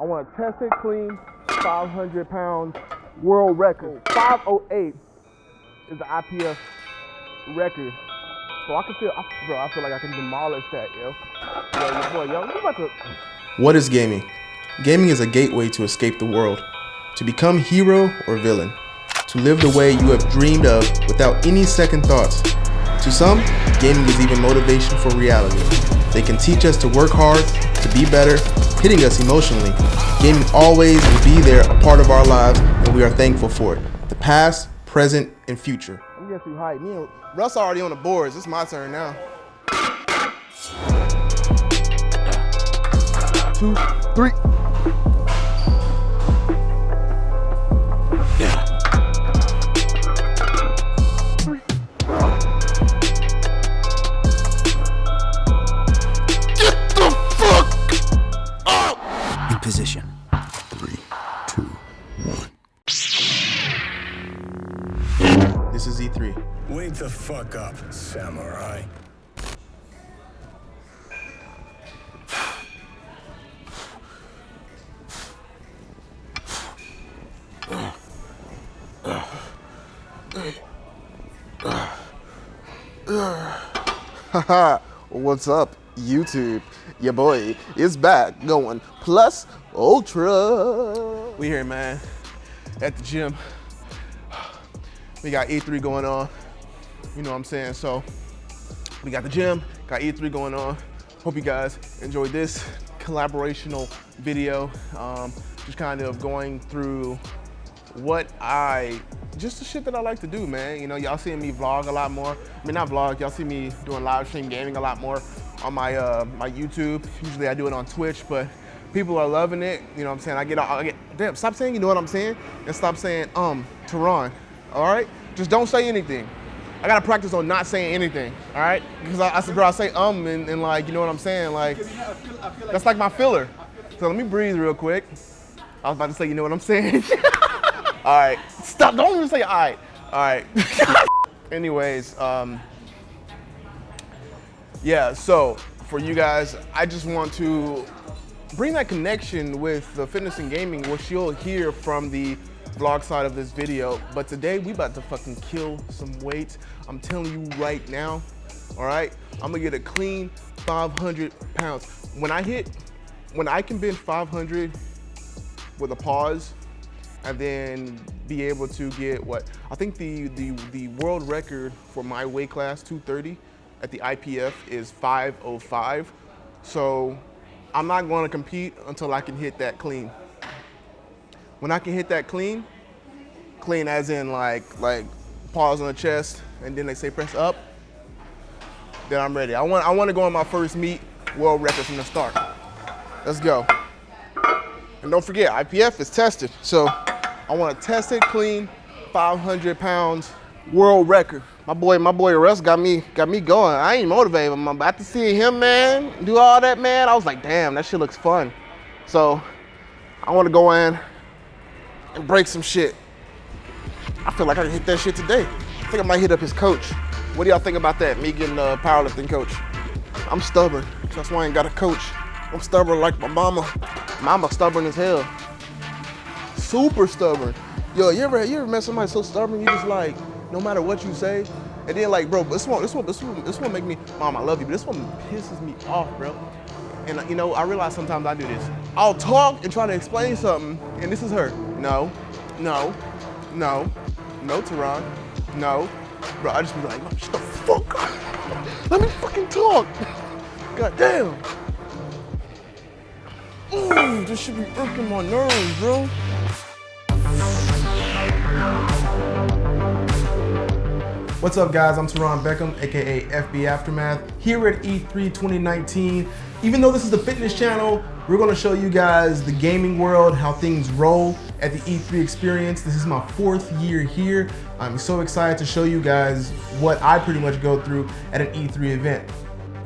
I want to test it clean, 500 pounds world record. 508 is the IPF record. So I can feel, I, bro, I feel like I can demolish that, yo. Yo, yo, about to... What is gaming? Gaming is a gateway to escape the world, to become hero or villain, to live the way you have dreamed of without any second thoughts. To some, gaming is even motivation for reality. They can teach us to work hard, to be better, hitting us emotionally. Gaming always will be there, a part of our lives, and we are thankful for it. The past, present, and future. I'm getting too hype. Me and Russ already on the boards. It's my turn now. two, three. Position. Three, two, one. This is E3. Wake the fuck up, samurai. Haha, what's up, YouTube? Your boy is back going plus ultra. We here, man, at the gym. We got E3 going on. You know what I'm saying? So we got the gym, got E3 going on. Hope you guys enjoyed this collaborational video. Um, just kind of going through what I, just the shit that I like to do, man. You know, y'all seeing me vlog a lot more. I mean, not vlog, y'all see me doing live stream gaming a lot more on my uh, my YouTube. Usually I do it on Twitch, but people are loving it. You know what I'm saying? I get, I get, damn, stop saying you know what I'm saying and stop saying, um, Teron, all right? Just don't say anything. I gotta practice on not saying anything, all right? Because I, I said, bro, I say um and, and like, you know what I'm saying? Like, that's like my filler. So let me breathe real quick. I was about to say, you know what I'm saying? all right, stop, don't even say all right. All right. Anyways, um, yeah, so for you guys, I just want to bring that connection with the fitness and gaming, which you'll hear from the vlog side of this video. But today we about to fucking kill some weight. I'm telling you right now, all right? I'm gonna get a clean 500 pounds. When I hit, when I can bend 500 with a pause, and then be able to get what, I think the, the, the world record for my weight class, 230, at the IPF is 505. So I'm not gonna compete until I can hit that clean. When I can hit that clean, clean as in like, like pause on the chest, and then they say press up, then I'm ready. I want, I want to go on my first meet world record from the start. Let's go. And don't forget, IPF is tested. So I want to test it clean, 500 pounds world record. My boy, my boy Russ got me, got me going. I ain't motivated. I'm about to see him, man, do all that, man. I was like, damn, that shit looks fun. So I want to go in and break some shit. I feel like I can hit that shit today. I think I might hit up his coach. What do y'all think about that? Me getting a powerlifting coach. I'm stubborn. That's why I ain't got a coach. I'm stubborn like my mama. Mama stubborn as hell. Super stubborn. Yo, you ever you ever met somebody so stubborn you just like no matter what you say, and then like, bro, this one, this one, this one, this one make me, mom, I love you, but this one pisses me off, bro. And you know, I realize sometimes I do this. I'll talk and try to explain something, and this is her. No, no, no, no, Teron, no. Bro, I just be like, shut the fuck up. Let me fucking talk. God damn. Ooh, this should be irking my nerves, bro. What's up guys, I'm Teron Beckham, AKA FB Aftermath, here at E3 2019. Even though this is the fitness channel, we're gonna show you guys the gaming world, how things roll at the E3 experience. This is my fourth year here. I'm so excited to show you guys what I pretty much go through at an E3 event.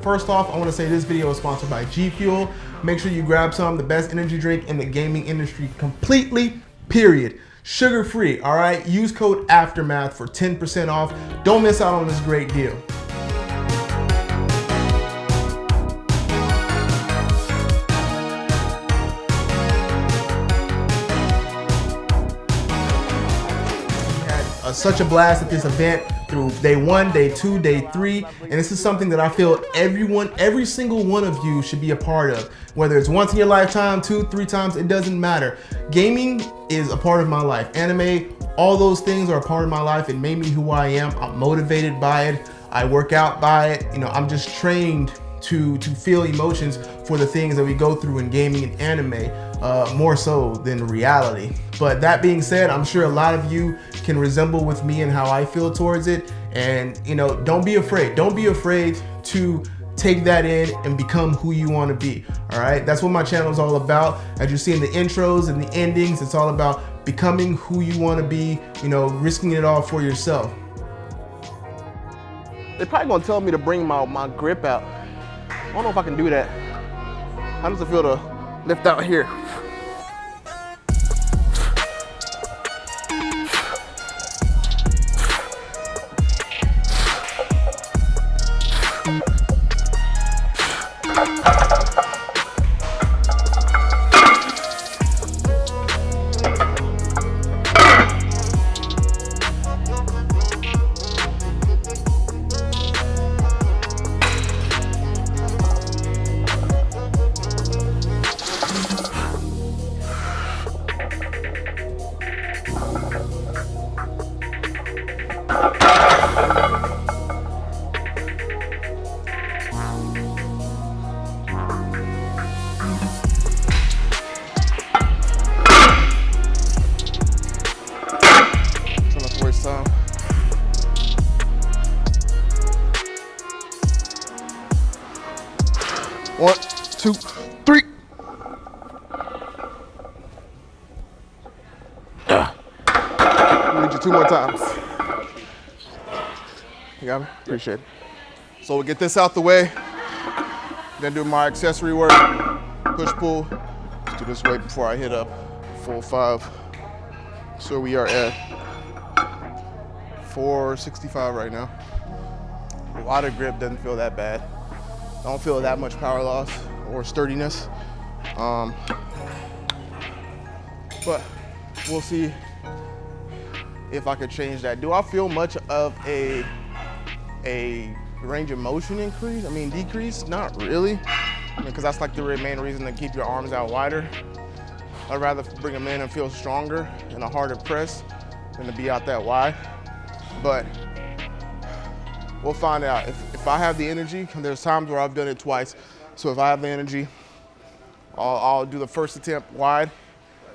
First off, I wanna say this video is sponsored by G Fuel. Make sure you grab some, the best energy drink in the gaming industry completely, period sugar free, all right? Use code AFTERMATH for 10% off. Don't miss out on this great deal. Such a blast at this event through day one, day two, day three, and this is something that I feel everyone, every single one of you should be a part of. Whether it's once in your lifetime, two, three times, it doesn't matter. Gaming is a part of my life. Anime, all those things are a part of my life. It made me who I am. I'm motivated by it. I work out by it. You know, I'm just trained to to feel emotions for the things that we go through in gaming and anime uh, more so than reality. But that being said, I'm sure a lot of you can resemble with me and how I feel towards it. And you know, don't be afraid. Don't be afraid to take that in and become who you want to be. All right, that's what my channel is all about. As you see in the intros and the endings, it's all about becoming who you want to be. You know, risking it all for yourself. They're probably gonna tell me to bring my, my grip out. I don't know if I can do that. How does it feel to lift out here? One, two, three. Need you two more times. You got me? Appreciate it. So we get this out the way. Then do my accessory work. Push pull. Let's do this right before I hit up full five. So we are at 465 right now. A lot of grip doesn't feel that bad. I don't feel that much power loss or sturdiness. Um, but we'll see if I could change that. Do I feel much of a, a range of motion increase? I mean, decrease? Not really, because I mean, that's like the main reason to keep your arms out wider. I'd rather bring them in and feel stronger and a harder press than to be out that wide. But we'll find out. If, if I have the energy, there's times where I've done it twice. So if I have the energy, I'll, I'll do the first attempt wide.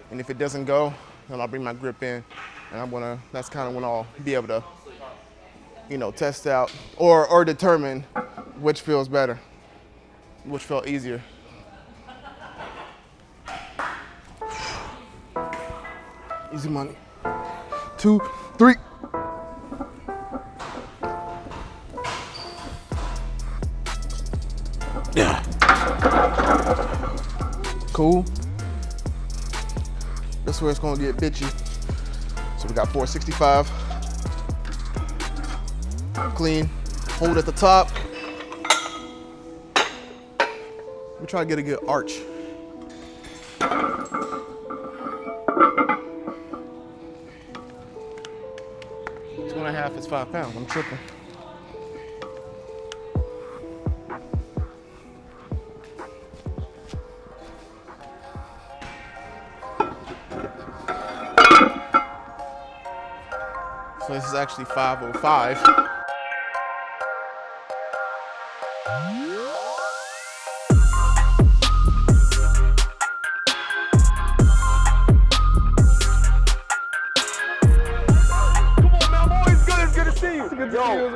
And if it doesn't go, then I'll bring my grip in. And I'm gonna, that's kind of when I'll be able to, you know, test out or, or determine which feels better, which felt easier. Easy money. Two, three. Cool. That's where it's gonna get bitchy. So we got 465. Clean. Hold at the top. We try to get a good arch. Two and a half is five pounds. I'm tripping. Actually 505. Yo,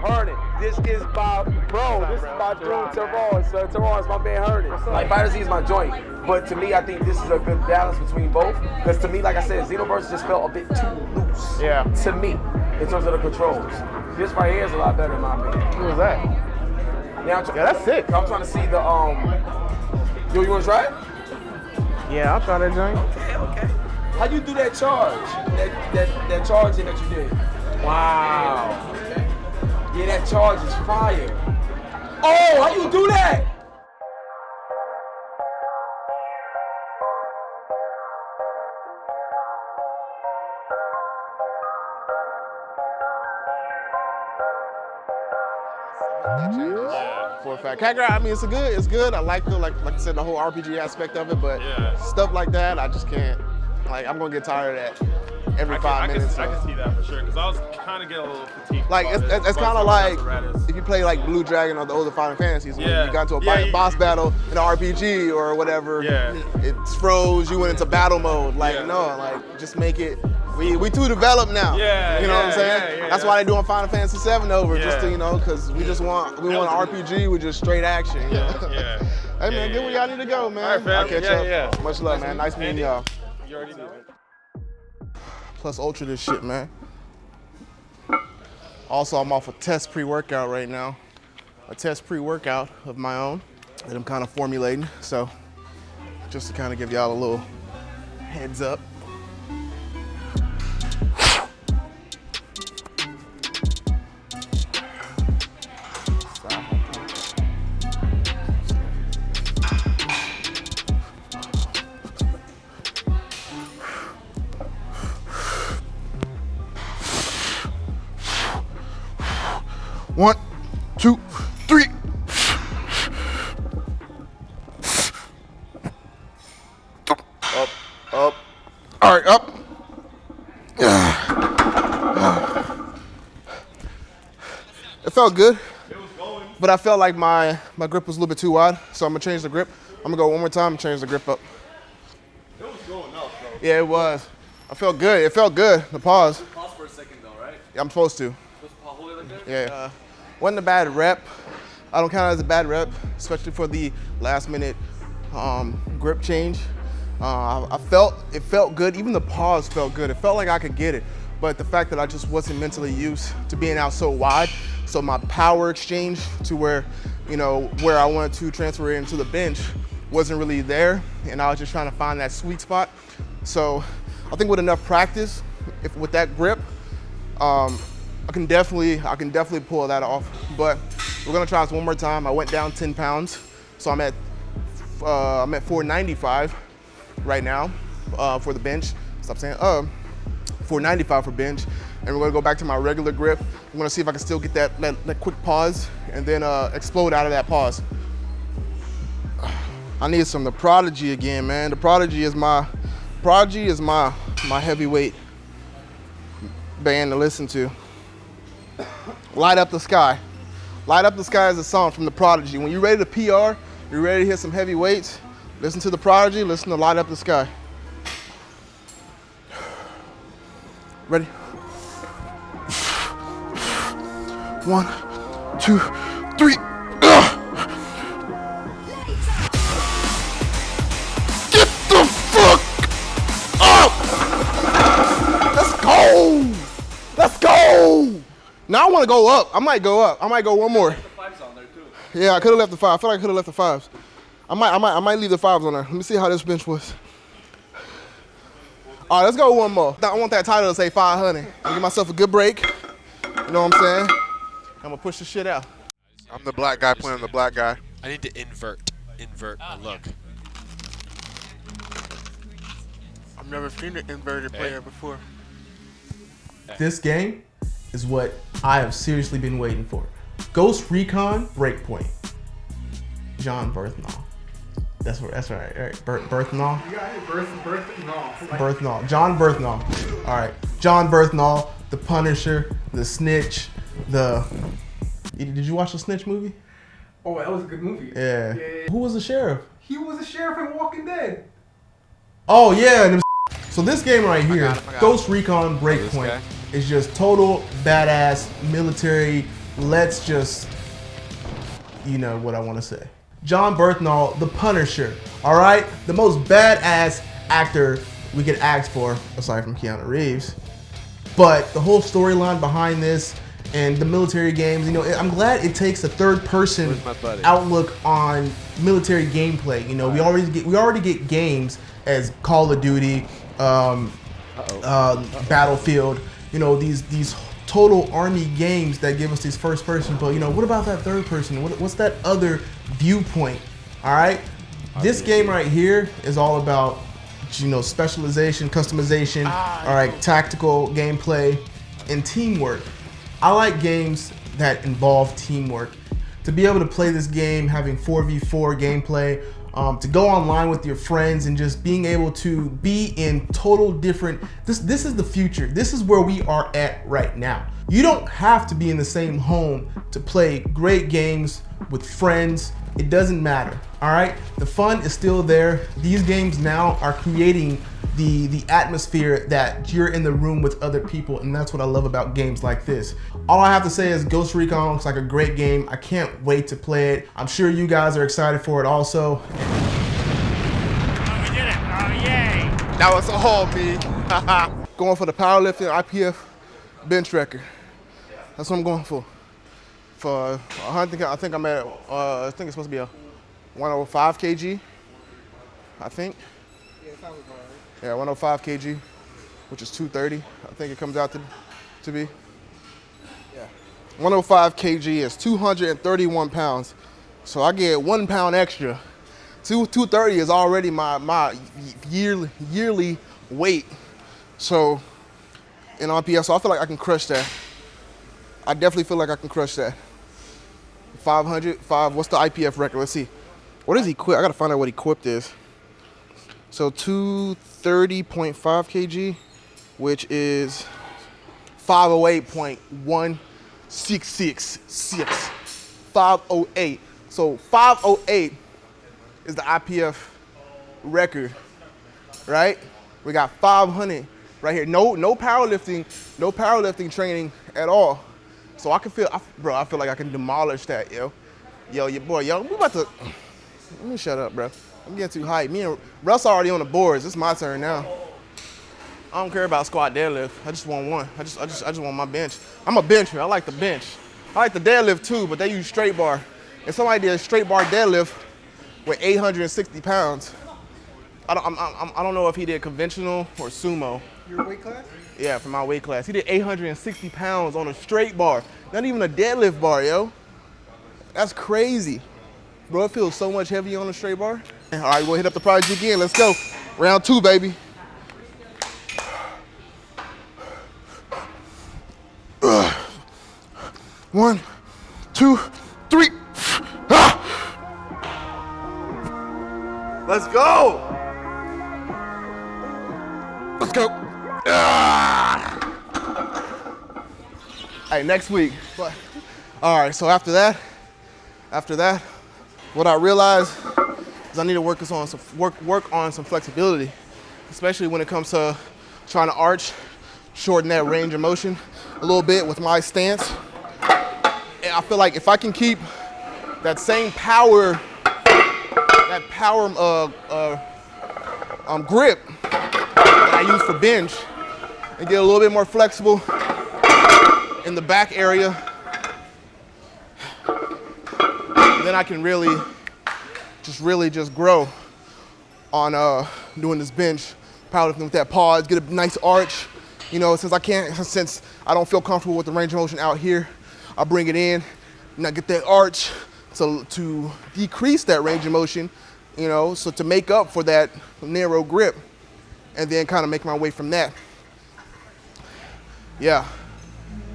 Hernan, this is my bro. This is my dude, Teron. So Teron is my man Hernan. Like FighterZ is my joint, but to me, I think this is a good balance between both. Because to me, like I said, Xenoverse just felt a bit too loose. Yeah. To me, in terms of the controls, this right here is a lot better in my opinion. Who was that? Yeah, Yeah, that's sick. I'm trying to see the um. Yo, you want to try it? Yeah, I'll try that joint. Okay, okay. How do you do that charge? That that that charging that you did? Wow. Yeah, that charge is fire. Oh, how you do that? that for a fact. Kakarot, I mean, it's a good, it's good. I like the like like I said, the whole RPG aspect of it, but Yeah. stuff like that, I just can't. Like, I'm gonna get tired of that every I can, five I can, minutes. I can see that for sure, because I was kind of getting a little fatigued. Like it's, it's, it's kind of like if you play like Blue Dragon or the older Final Fantasies, when Yeah. you got into a Yeah, bi- you- boss battle in an RPG or whatever, Yeah. it's froze. You went into battle mode. Like no, like just make it. We we too developed now. Yeah, you know what I'm saying. yeah, yeah, That's yeah. why they're doing Final Fantasy 7 over, just to you know, because we just want we want an RPG with just straight action. Yeah, yeah. hey man, Yeah, get where y'all need to go, man. All right, fam. I'll catch Yeah, up. yeah. Much love, man. Nice meeting y'all. You already did. Plus ultra this shit, man. Also, I'm off a test pre-workout right now. A test pre-workout of my own that I'm kind of formulating. So just to kind of give y'all a little heads up. Felt good, but I felt like my, my grip was a little bit too wide, so I'm gonna change the grip. I'm gonna go one more time and change the grip up. It was going up, though. Yeah, it was. I felt good. It felt good. The pause. Pause for a second though, right? I'm supposed to. Just hold it like. Yeah. Uh, wasn't a bad rep. I don't count it as a bad rep, especially for the last minute um, grip change. Uh, I, I felt it felt good. Even the pause felt good. It felt like I could get it, but the fact that I just wasn't mentally used to being out so wide, so my power exchange to where, you know, where I wanted to transfer into the bench wasn't really there, and I was just trying to find that sweet spot. So I think with enough practice, if with that grip, um, I can definitely, I can definitely pull that off. But we're gonna try this one more time. I went down 10 pounds, so I'm at, uh, I'm at 495 right now uh, for the bench. Stop saying uh, 495 for bench, and we're gonna go back to my regular grip. I'm gonna see if I can still get that that, that quick pause and then uh, explode out of that pause. I need some the Prodigy again, man. The Prodigy is my, Prodigy is my my heavyweight band to listen to. Light Up the Sky. Light Up the Sky is a song from The Prodigy. When you're ready to PR, you're ready to hit some heavy weights, listen to The Prodigy, listen to Light Up the Sky. Ready? One, two, three. Get the fuck up! Let's go! Let's go! Now I want to go up. I might go up. I might go one more. Yeah, I could have left the five. I feel like I could have left the fives. I might, I might, I might leave the fives on there. Let me see how this bench was. All right, let's go one more. I want that title to say 500. I'll give myself a good break. You know what I'm saying? I'm gonna push the shit out. I'm the black guy playing the black guy. I need to invert, invert my oh, look. I've never seen an inverted player before. This game is what I have seriously been waiting for. Ghost Recon Breakpoint. John Berthnall. That's right. That's right. Right. Ber- Berthnall. Berthnall. John Berthnall. All right. John Berthnall, the Punisher, the Snitch, the. Did you watch the Snitch movie? Oh, that was a good movie. Yeah. Who was the sheriff? He was the sheriff in Walking Dead. Oh yeah. and them So this game right here, got him, I got Ghost Recon Breakpoint, is just total badass military. Let's just, you know what I want to say. John Berthnall, the Punisher. All right, the most badass actor we could ask for, aside from Keanu Reeves. But the whole storyline behind this and the military games, you know, I'm glad it takes a third person outlook on military gameplay. You know, we already get we already get games as Call of Duty, um, uh, Battlefield. You know, these these total army games that give us these first person. But you know, what about that third person? What, what's that other viewpoint? All right, this game right here is all about you know specialization, customization. all right, tactical gameplay and teamwork. I like games that involve teamwork. to be able to play this game, having 4v4 gameplay, um, to go online with your friends and just being able to be in total different this this is the future. This is where we are at right now. You don't have to be in the same home to play great games with friends. It doesn't matter all right? The fun is still there. These games now are creating the the atmosphere that you're in the room with other people and that's what I love about games like this. All I have to say is Ghost Recon looks like a great game. I can't wait to play it. I'm sure you guys are excited for it also. Oh, we did it! Oh, yay! That was all me. going for the powerlifting IPF bench record. That's what I'm going for. For I think I think I'm at uh, I think it's supposed to be a 105 kg I think yeah, 105 kg, which is 230. I think it comes out to, to be. Yeah. 105 kg is 231 pounds. So I get one pound extra. Two, 230 is already my, my yearly, yearly weight. So in RPS, so I feel like I can crush that. I definitely feel like I can crush that. 500, five, what's the IPF record? Let's see. What is equip? I gotta find out what equipped is. So 230.5 kg, which is 508.1666. 508. So 508 is the IPF record, right? We got 500 right here. No, no powerlifting, no powerlifting training at all. So I can feel, I, bro, I feel like I can demolish that, yo. Yo, your boy, yo, we about to, let me shut up, bro. I'm getting too hyped. Me and Russ already on the boards. It's my turn now. I don't care about squat deadlift. I just want one. I just, I just, I just want my bench. I'm a bencher. I like the bench. I like the deadlift too, but they use straight bar. And somebody did a straight bar deadlift with 860 pounds, I don't, I'm, I'm, I don't know if he did conventional or sumo. Your weight class? Yeah, for my weight class. He did 860 pounds on a straight bar. Not even a deadlift bar, yo. That's crazy. Bro, it feels so much heavier on a straight bar. All right, we'll hit up the project again. Let's go. Round two, baby. Uh, one, two, three. Ah! Let's go. Let's go. Ah! All right, next week. All right, so after that, after that, what I realized I need to work on some work work on some flexibility, especially when it comes to trying to arch, shorten that range of motion a little bit with my stance. And I feel like if I can keep that same power, that power uh, uh, um, grip that I use for bench, and get a little bit more flexible in the back area, then I can really just really just grow on uh, doing this bench, powerlifting with that pause, get a nice arch. You know, since I can't, since I don't feel comfortable with the range of motion out here, I bring it in, and I get that arch to, to decrease that range of motion, you know, so to make up for that narrow grip, and then kind of make my way from that. Yeah,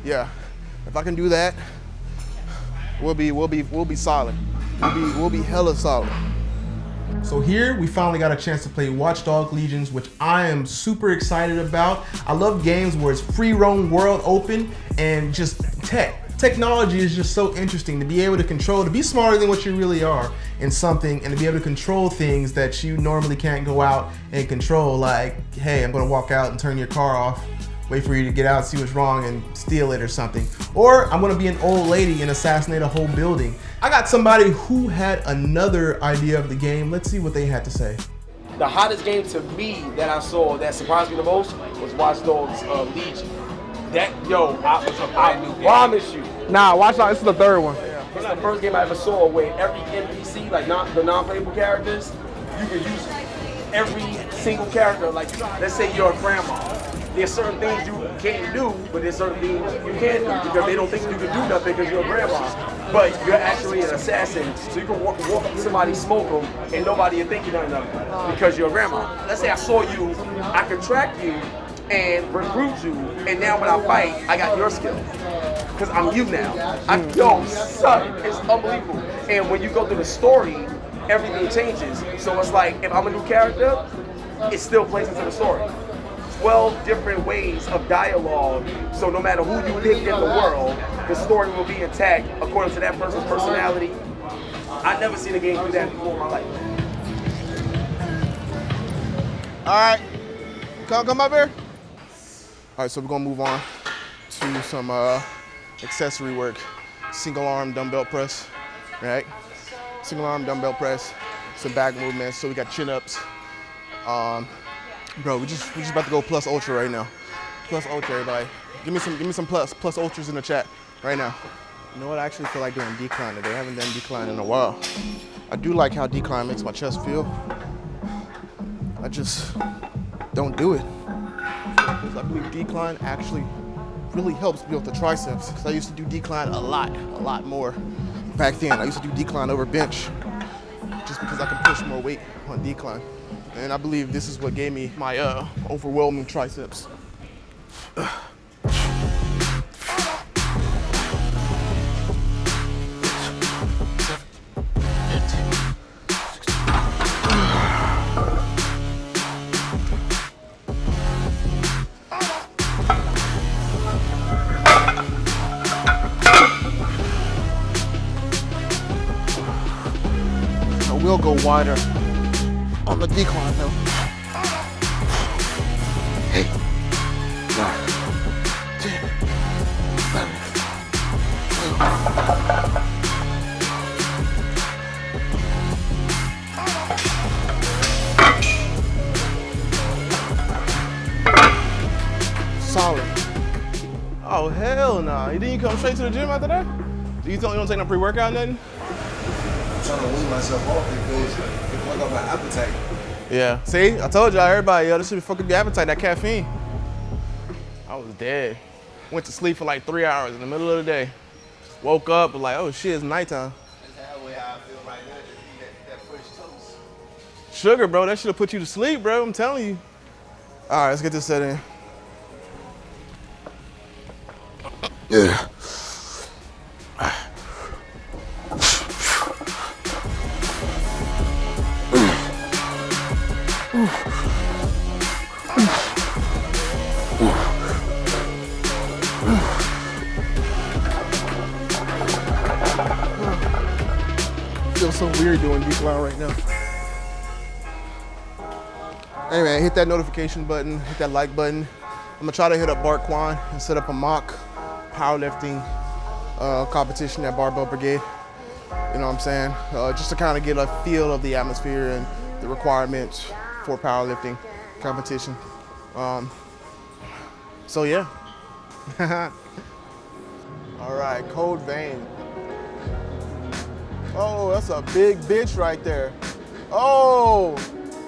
yeah. If I can do that, we'll be, we'll be, we'll be solid. We'll be, we'll be hella solid. So here we finally got a chance to play Watchdog Legions, which I am super excited about. I love games where it's free roam world open and just tech. Technology is just so interesting to be able to control, to be smarter than what you really are in something and to be able to control things that you normally can't go out and control. Like, hey, I'm gonna walk out and turn your car off wait for you to get out, see what's wrong, and steal it or something. Or I'm gonna be an old lady and assassinate a whole building. I got somebody who had another idea of the game. Let's see what they had to say. The hottest game to me that I saw that surprised me the most was Watch Dogs uh, Legion. That yo, I, I promise you. Nah, watch out. This is the third one. It's the first game I ever saw where every NPC, like not the non-playable characters, you can use every single character. Like, let's say you're a grandma. There's certain things you can't do, but there's certain things you can do because they don't think you can do nothing because you're a grandma. But you're actually an assassin, so you can walk, walk up to somebody, smoke them, and nobody will think you're nothing of because you're a grandma. Let's say I saw you, I could track you and recruit you, and now when I fight, I got your skill. because I'm you now. I, yo, son, it's unbelievable. And when you go through the story, everything changes. So it's like if I'm a new character, it still plays into the story. 12 different ways of dialogue. So no matter who you pick in the world, the story will be intact according to that person's personality. I've never seen a game do that before in my life. All right, come come up here. All right, so we're gonna move on to some uh, accessory work. Single arm dumbbell press, right? Single arm dumbbell press, some back movements. So we got chin ups. Um, bro, we just we just about to go plus ultra right now. Plus ultra, everybody. Give me some give me some plus plus ultras in the chat right now. You know what? I actually feel like doing decline today. I haven't done decline in a while. I do like how decline makes my chest feel. I just don't do it. Because I believe decline actually really helps build the triceps. Because I used to do decline a lot, a lot more back then. I used to do decline over bench just because I can push more weight on decline. And I believe this is what gave me my uh, overwhelming triceps. I will go wider on the decline though. Eight, nine, ten, eleven, twelve. Solid. Oh hell no! Nah. Didn't come straight to the gym after that? You don't, you don't take no pre-workout nothing? I'm trying to wean myself off because it fuck up my appetite. Yeah. See, I told y'all, everybody, yo, this should be fucking your appetite, that caffeine. I was dead. Went to sleep for like three hours in the middle of the day. Woke up, was like, oh shit, it's nighttime. That's halfway how I feel right now. Just eat that, that fresh toast. Sugar, bro, that should have put you to sleep, bro. I'm telling you. All right, let's get this set in. Yeah. So weird doing decline right now. Man, hit that notification button, hit that like button. I'm gonna try to hit up Bart Kwan and set up a mock powerlifting uh, competition at Barbell Brigade. You know what I'm saying? Uh, just to kind of get a feel of the atmosphere and the requirements for powerlifting competition. Um, so yeah. All right, Code Vein. Oh, that's a big bitch right there. Oh!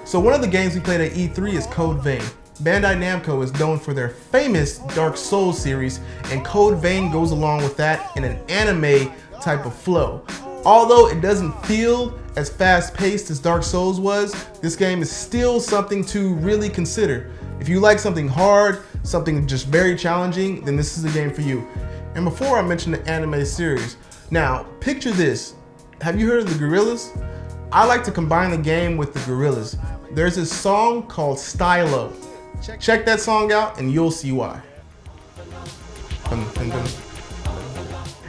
So one of the games we played at E3 is Code Vein. Bandai Namco is known for their famous Dark Souls series, and Code Vein goes along with that in an anime type of flow. Although it doesn't feel as fast paced as Dark Souls was, this game is still something to really consider. If you like something hard, something just very challenging, then this is the game for you. And before I mention the anime series, now picture this. Have you heard of the Gorillaz? I like to combine the game with the Gorillaz. There's this song called Stylo. Check that song out and you'll see why.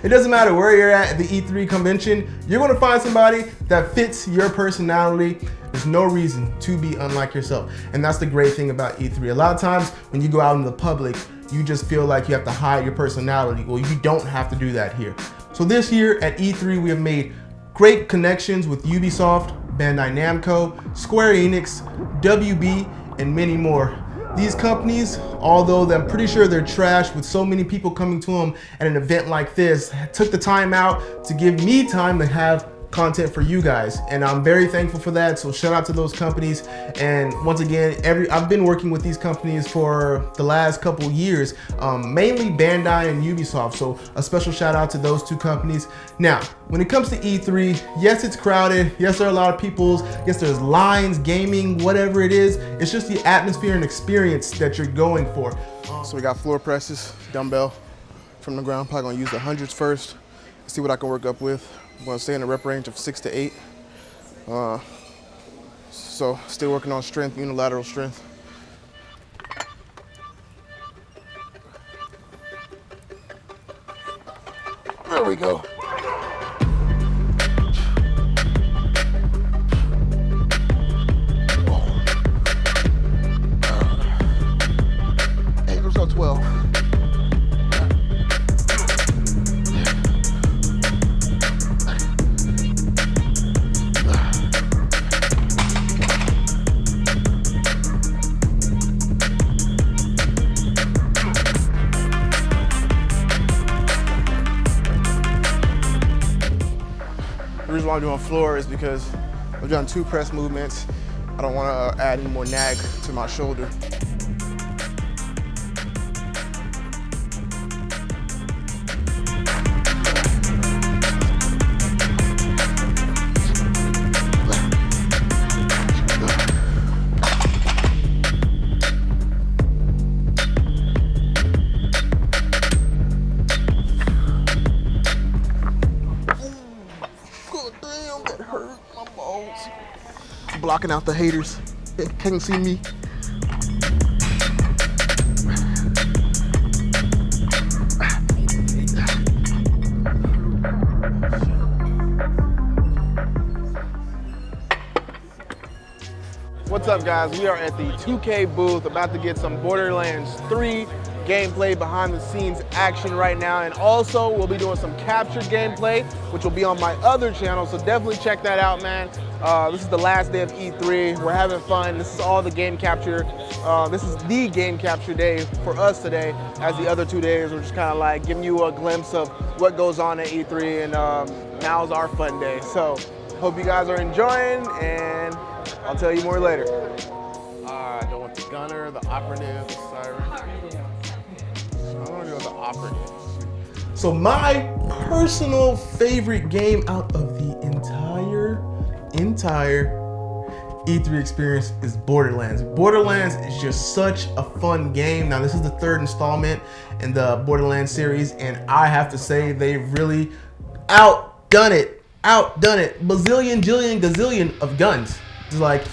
It doesn't matter where you're at at the E3 convention, you're gonna find somebody that fits your personality. There's no reason to be unlike yourself. And that's the great thing about E3. A lot of times when you go out in the public, you just feel like you have to hide your personality. Well, you don't have to do that here. So this year at E3, we have made great connections with Ubisoft, Bandai Namco, Square Enix, WB, and many more. These companies, although I'm pretty sure they're trash with so many people coming to them at an event like this, took the time out to give me time to have content for you guys and I'm very thankful for that. So shout out to those companies. And once again every I've been working with these companies for the last couple years um, mainly Bandai and Ubisoft. So a special shout out to those two companies. Now when it comes to E3 yes it's crowded. Yes there are a lot of people yes there's lines gaming whatever it is. It's just the atmosphere and experience that you're going for. So we got floor presses, dumbbell, from the ground. Probably gonna use the hundreds first, see what I can work up with. I'm gonna stay in the rep range of six to eight. Uh, so still working on strength, unilateral strength. There we go. Eight or so, 12. Why I'm doing floor is because I've done two press movements. I don't want to uh, add any more nag to my shoulder. Out the haters. Can't see me. What's up guys? We are at the 2K booth about to get some Borderlands 3 gameplay behind the scenes action right now and also we'll be doing some captured gameplay which will be on my other channel so definitely check that out man. Uh, this is the last day of E3. We're having fun. This is all the game capture. Uh, this is the game capture day for us today as the other two days we're just kind of like giving you a glimpse of what goes on at E3 and um, now is our fun day. So hope you guys are enjoying and I'll tell you more later. Uh, I go with the gunner, the operative, the siren. I'm gonna go with the operative. So my personal favorite game out of the entire, entire E3 experience is Borderlands. Borderlands is just such a fun game. Now this is the third installment in the Borderlands series and I have to say they've really outdone it. Outdone it. Bazillion, jillion, gazillion of guns. It's like,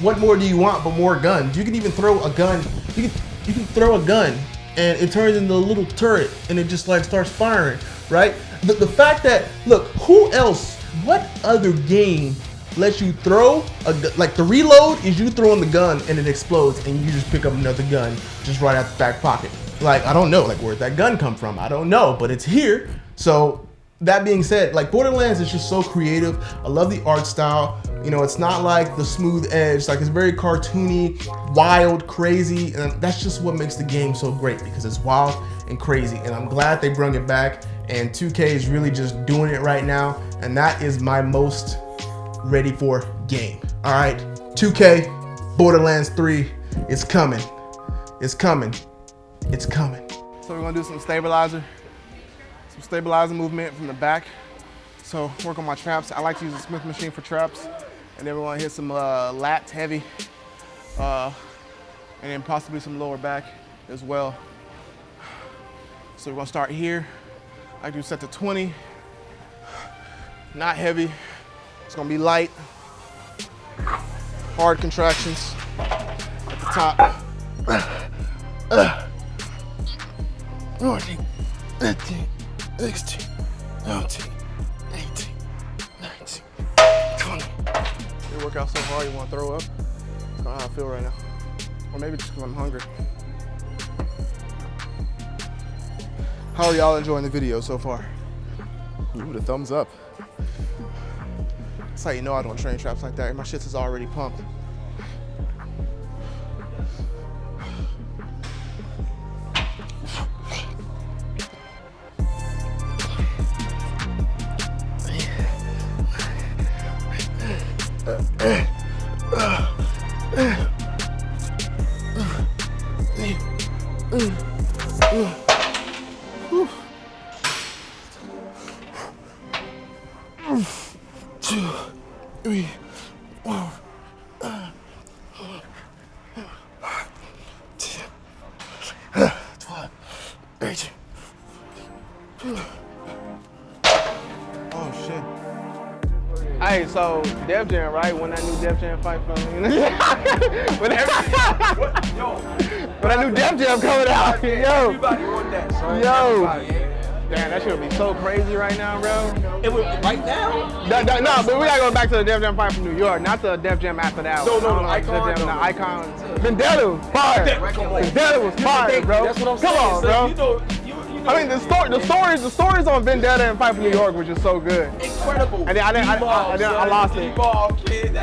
what more do you want but more guns? You can even throw a gun, you can, you can throw a gun and it turns into a little turret and it just like starts firing, right? The, the fact that, look, who else, what other game lets you throw, a, like the reload is you throwing the gun and it explodes and you just pick up another gun just right out the back pocket. Like, I don't know, like where'd that gun come from? I don't know, but it's here. So that being said, like Borderlands is just so creative. I love the art style. You know, it's not like the smooth edge, like it's very cartoony, wild, crazy, and that's just what makes the game so great because it's wild and crazy. And I'm glad they brought it back. And 2K is really just doing it right now, and that is my most ready for game. All right, 2K, Borderlands 3, is coming. It's coming. It's coming. So we're gonna do some stabilizer some stabilizer movement from the back. So work on my traps. I like to use a Smith machine for traps. And then we're gonna hit some uh, lats heavy. Uh, and then possibly some lower back as well. So we're gonna start here. I do set to 20. Not heavy. It's gonna be light. Hard contractions at the top. Uh, 14, 15, 16, 17, 18, 19, 20. You work out so hard you want to throw up? That's not how I feel right now. Or maybe just because I'm hungry. How are y'all enjoying the video so far? Ooh, the thumbs up. That's how you know I don't train traps like that. My shit is already pumped. oh shit. Hey, so Def Jam, right? When I knew Def Jam fight for me. when, every, what, yo, when I knew Def Jam coming out. Yo. Everybody want that, son. Yo. Damn, that should be so crazy right now, bro. It would right now? No, no, no but we gotta go back to the Def Jam fight from New York, not the Def Jam after that. No, no, no, icon, Def Jam, no, icon. Vendetta was fire. Vendetta was fire, bro. That's what I'm saying. Come on, bro. You know, I mean, the story, the stories, the stories on Vendetta and Fight for New York which is so good. incredible. And then I didn't- I- I- I didn't- I lost it. D-ball, kid.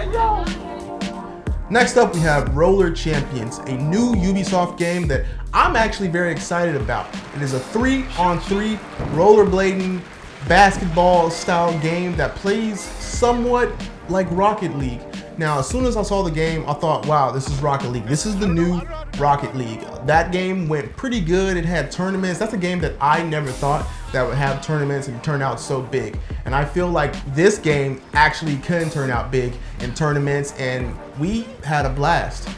Next up, we have Roller Champions, a new Ubisoft game that I'm actually very excited about. It is a three on three rollerblading basketball style game that plays somewhat like Rocket League. Now, as soon as I saw the game, I thought, wow, this is Rocket League. This is the new Rocket League. That game went pretty good. It had tournaments. That's a game that I never thought that would have tournaments and turn out so big. And I feel like this game actually can turn out big in tournaments, and we had a blast.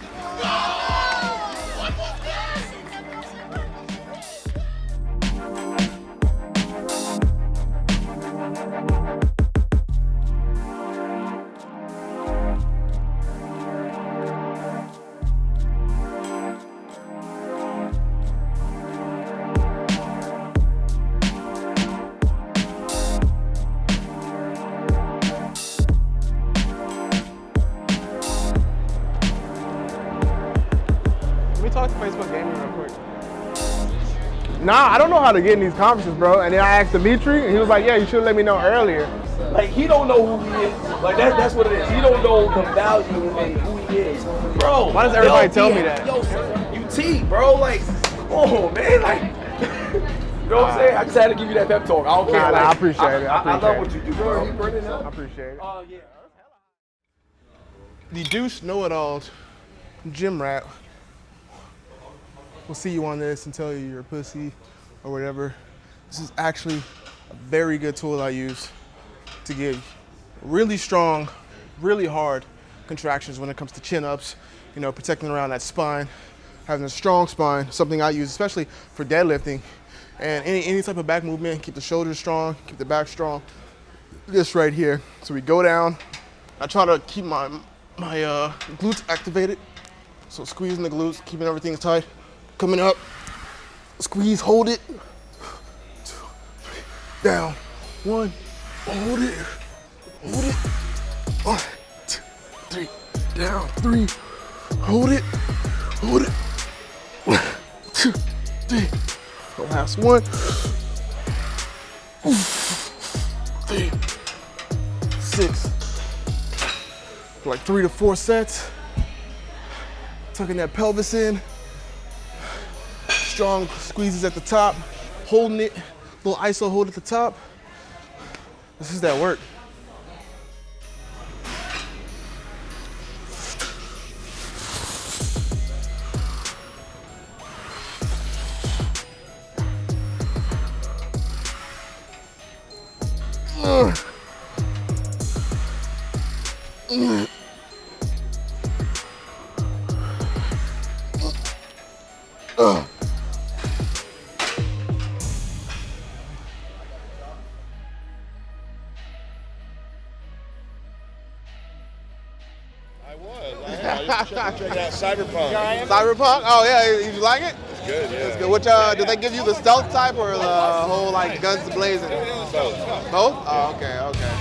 Nah, I don't know how to get in these conferences, bro. And then I asked Dimitri, and he was like, "Yeah, you should let me know earlier." Like he don't know who he is. Like that, that's what it is. He don't know the value and who he is, bro. Why does everybody yo, tell yeah, me that? Yo, son, you T, bro. Like, oh man, like. You know what I'm saying? I just had to give you that pep talk. I don't care. Nah, nah, like, I appreciate it. I I, love appreciate what you do, bro. I appreciate it. Oh yeah. The Deuce Know-It-Alls gym rat will see you on this and tell you you're a pussy or whatever. This is actually a very good tool I use to get really strong, really hard contractions when it comes to chin-ups, you know, protecting around that spine, having a strong spine, something I use especially for deadlifting and any, any type of back movement, keep the shoulders strong, keep the back strong. This right here. So we go down, I try to keep my my uh, glutes activated. So squeezing the glutes, keeping everything tight. Coming up, squeeze, hold it. Two, three, down. One, hold it, hold it. One, two, three, down. Three, hold it, hold it. One, two, three. The last one. Three, six, like three to four sets. Tucking that pelvis in. Strong squeezes at the top, holding it, little iso hold at the top. This is that work. Check, check out Cyberpunk. Cyberpunk? Oh yeah, you like it? It's good, yeah. It's good. Which uh, did they give you the stealth type or the whole like guns blazing? Both. Both? Oh, okay, okay.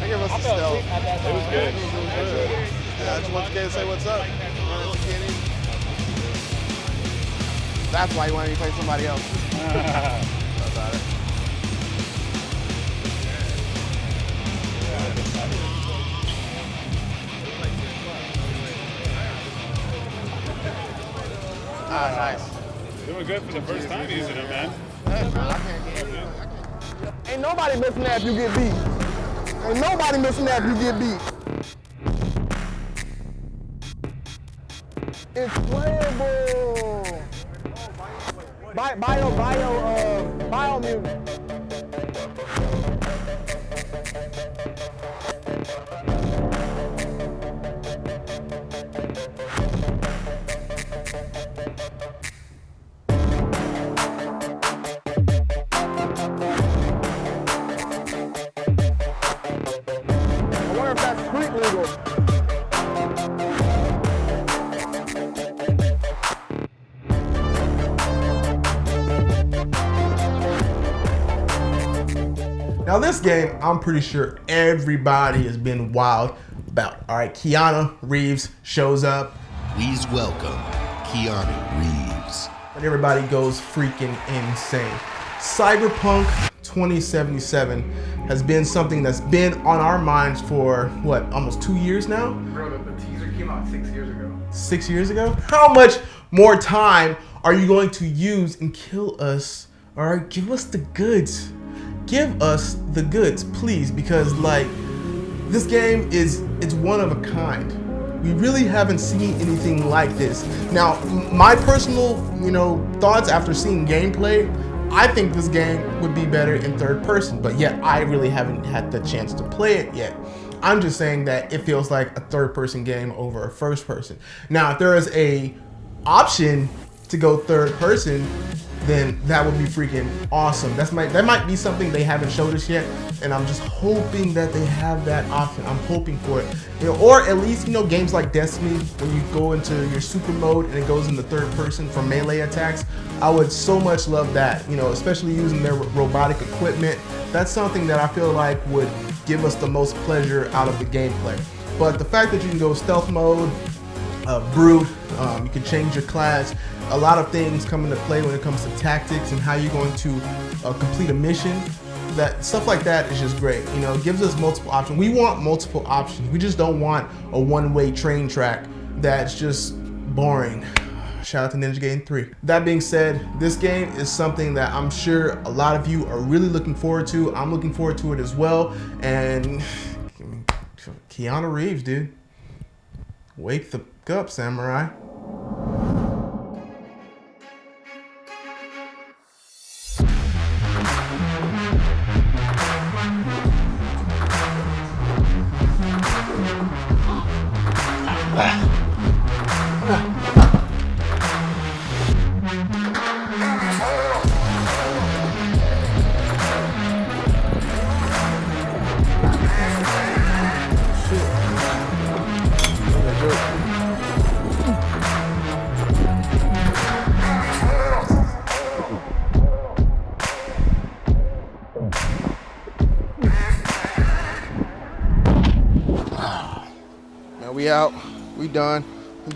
They give us the stealth. It was good. I enjoyed it. Yeah, I just wanted to say what's up. Run into Kenny. That's why you wanted me to play somebody else. That's About it. Ah, nice. Doing good for the first time using it, man. Ain't nobody missing that if you get beat. Ain't nobody missing that if you get beat. It's playable. Bio, bio, bio, uh, Biomutant. I'm pretty sure everybody has been wild about. All right, Keanu Reeves shows up. Please welcome Keanu Reeves. And everybody goes freaking insane. Cyberpunk 2077 has been something that's been on our minds for what, almost two years now? Bro, the, the teaser came out six years ago. Six years ago? How much more time are you going to use and kill us? All right, give us the goods. Give us the goods, please, because like this game is it's one of a kind. We really haven't seen anything like this. Now, my personal, you know, thoughts after seeing gameplay, I think this game would be better in third person, but yet I really haven't had the chance to play it yet. I'm just saying that it feels like a third person game over a first person. Now, if there is a option to go third person, then that would be freaking awesome. That's might that might be something they haven't showed us yet, and I'm just hoping that they have that option. I'm hoping for it, you know, or at least you know games like Destiny when you go into your super mode and it goes into third person for melee attacks. I would so much love that, you know, especially using their robotic equipment. That's something that I feel like would give us the most pleasure out of the gameplay. But the fact that you can go stealth mode, uh, brute, um, you can change your class. A lot of things come into play when it comes to tactics and how you're going to uh, complete a mission. That stuff like that is just great. You know, it gives us multiple options. We want multiple options. We just don't want a one-way train track that's just boring. Shout out to Ninja Gaiden 3. That being said, this game is something that I'm sure a lot of you are really looking forward to. I'm looking forward to it as well. And Keanu Reeves, dude. Wake the up, samurai.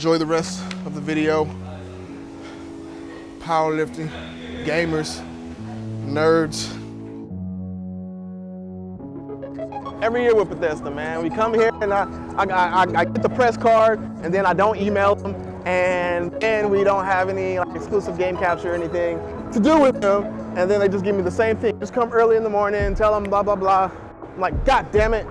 Enjoy the rest of the video. Powerlifting, gamers, nerds. Every year with Bethesda, man, we come here and I, I, I, I get the press card and then I don't email them and then we don't have any like, exclusive game capture or anything to do with them and then they just give me the same thing. Just come early in the morning, tell them blah, blah, blah. I'm like, God damn it.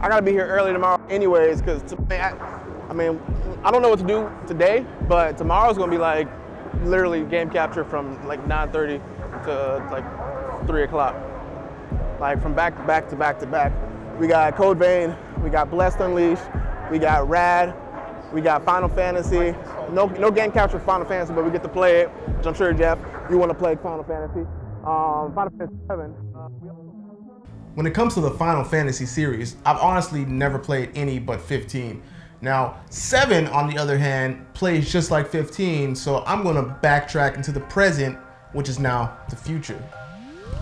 I gotta be here early tomorrow anyways, because I, I mean, I don't know what to do today, but tomorrow's gonna be like literally game capture from like 9.30 to like 3 o'clock. Like from back to back to back to back. We got Code Vein, we got Blessed Unleashed, we got Rad, we got Final Fantasy. No, no game capture Final Fantasy, but we get to play it, which I'm sure, Jeff, you want to play Final Fantasy. Um, Final Fantasy 7. Uh, when it comes to the Final Fantasy series, I've honestly never played any but 15. Now, 7, on the other hand, plays just like 15, so I'm going to backtrack into the present, which is now the future.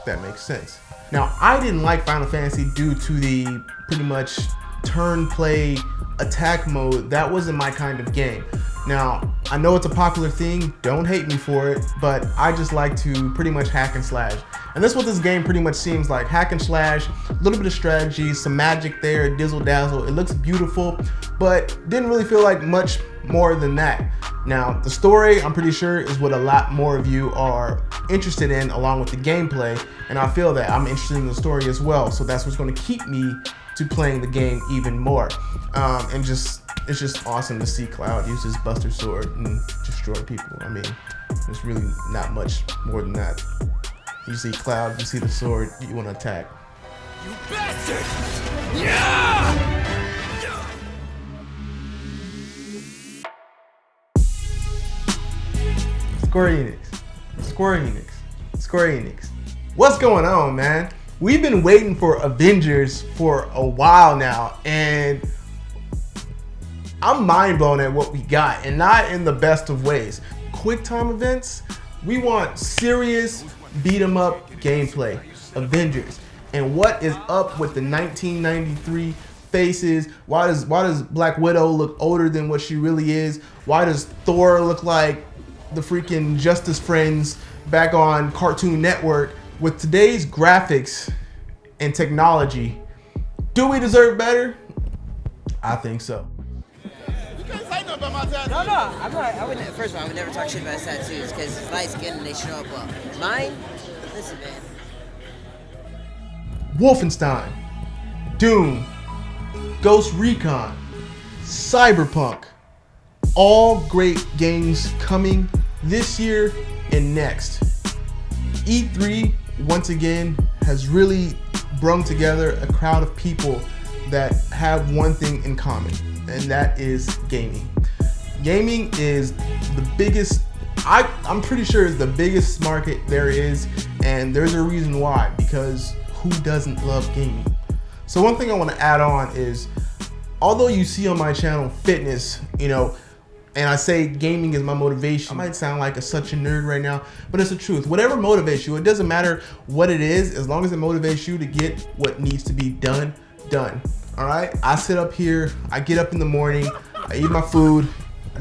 That makes sense. Now, I didn't like Final Fantasy due to the pretty much turn play attack mode. That wasn't my kind of game. Now, I know it's a popular thing, don't hate me for it, but I just like to pretty much hack and slash. And that's what this game pretty much seems like, hack and slash, a little bit of strategy, some magic there, dizzle dazzle. It looks beautiful, but didn't really feel like much more than that. Now, the story, I'm pretty sure, is what a lot more of you are interested in along with the gameplay, and I feel that I'm interested in the story as well, so that's what's gonna keep me to playing the game even more. Um, and just it's just awesome to see Cloud use his Buster Sword and destroy people. I mean, there's really not much more than that. You see Cloud, you see the sword, you want to attack. You bastard! Yeah! Square Enix, Square Enix, Square Enix. What's going on, man? We've been waiting for Avengers for a while now, and I'm mind blown at what we got, and not in the best of ways. Quick time events, we want serious beat 'em up gameplay. Avengers. And what is up with the 1993 faces? Why does why does Black Widow look older than what she really is? Why does Thor look like the freaking Justice Friends back on Cartoon Network? With today's graphics and technology, do we deserve better? I think so. No, no, I'm not. I would. First of all, I would never talk shit about his tattoos because it's light skin and they show up well. Mine, listen, man. Wolfenstein, Doom, Ghost Recon, Cyberpunk, all great games coming this year and next. E3 once again has really brung together a crowd of people that have one thing in common, and that is gaming. Gaming is the biggest, I, I'm pretty sure is the biggest market there is, and there's a reason why, because who doesn't love gaming? So one thing I wanna add on is, although you see on my channel fitness, you know, and I say gaming is my motivation. I might sound like a, such a nerd right now, but it's the truth. Whatever motivates you, it doesn't matter what it is, as long as it motivates you to get what needs to be done, done. All right, I sit up here, I get up in the morning, I eat my food,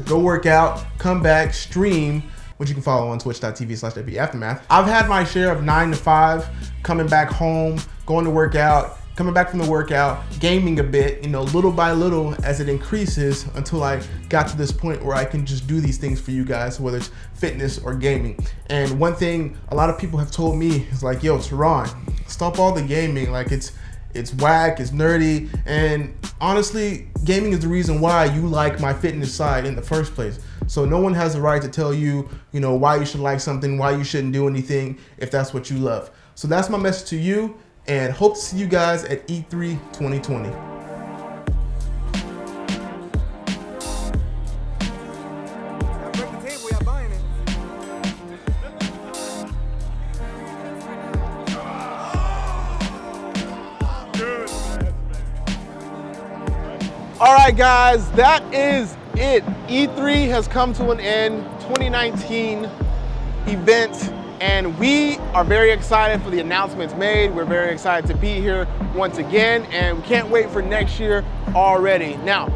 go work out, come back, stream, which you can follow on twitch.tv slash Aftermath. I've had my share of nine to five, coming back home, going to work out, coming back from the workout, gaming a bit, you know, little by little as it increases until I got to this point where I can just do these things for you guys, whether it's fitness or gaming. And one thing a lot of people have told me is like, yo, Teron, stop all the gaming. Like it's, it's whack, it's nerdy, and honestly, gaming is the reason why you like my fitness side in the first place. So no one has the right to tell you, you know, why you should like something, why you shouldn't do anything if that's what you love. So that's my message to you and hope to see you guys at E3 2020. Right, guys, that is it. E3 has come to an end, 2019 event and we are very excited for the announcements made. We're very excited to be here once again, and we can't wait for next year already. Now,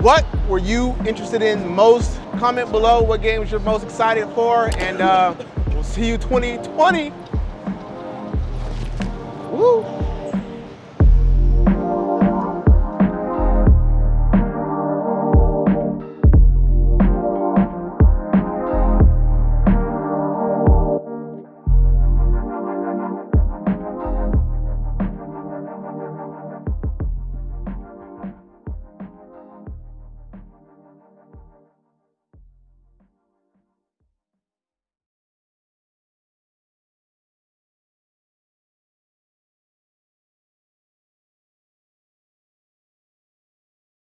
what were you interested in most? Comment below what games you're most excited for, and uh, we'll see you 2020. Woo!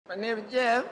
My name is Jeff.